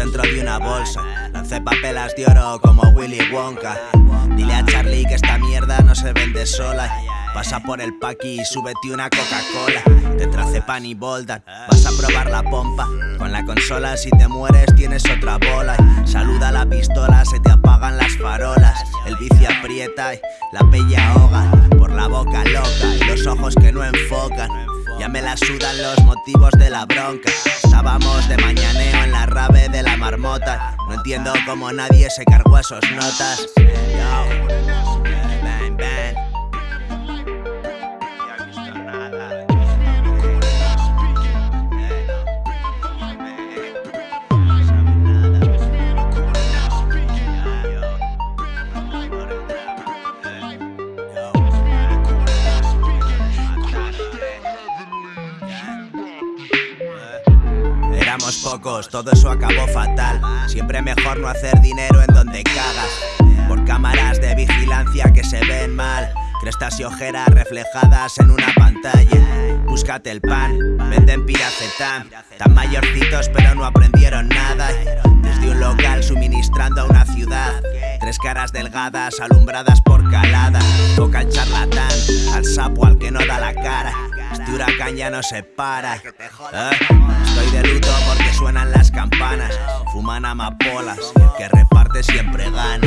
dentro de una bolsa. Lancé papelas de oro como Willy Wonka. Dile a Charlie que esta mierda no se vende sola. Pasa por el paqui y súbete una Coca-Cola. Te trace pan y boldan, vas a probar la pompa. Con la consola, si te mueres, tienes otra bola. Saluda la pistola, se te apagan las farolas. El vicio aprieta y la pella ahoga. Por la boca loca y los ojos que no enfocan. Ya me la sudan los motivos de la bronca. Estábamos de mañaneo en la rave de la marmota. No entiendo cómo nadie se cargó esos notas. Éramos pocos, todo eso acabó fatal. Siempre mejor no hacer dinero en donde cagas. Por cámaras de vigilancia que se ven mal. Crestas y ojeras reflejadas en una pantalla. Búscate el pan, venden piracetam. Tan mayorcitos pero no aprendieron nada. Desde un local suministrando a una ciudad. Tres caras delgadas alumbradas por calada. Toca al charlatán, al sapo al que no da la cara. Este huracán ya no se para. ¿Eh? Estoy de luto porque suenan las campanas. Fuman amapolas y el que reparte siempre gana.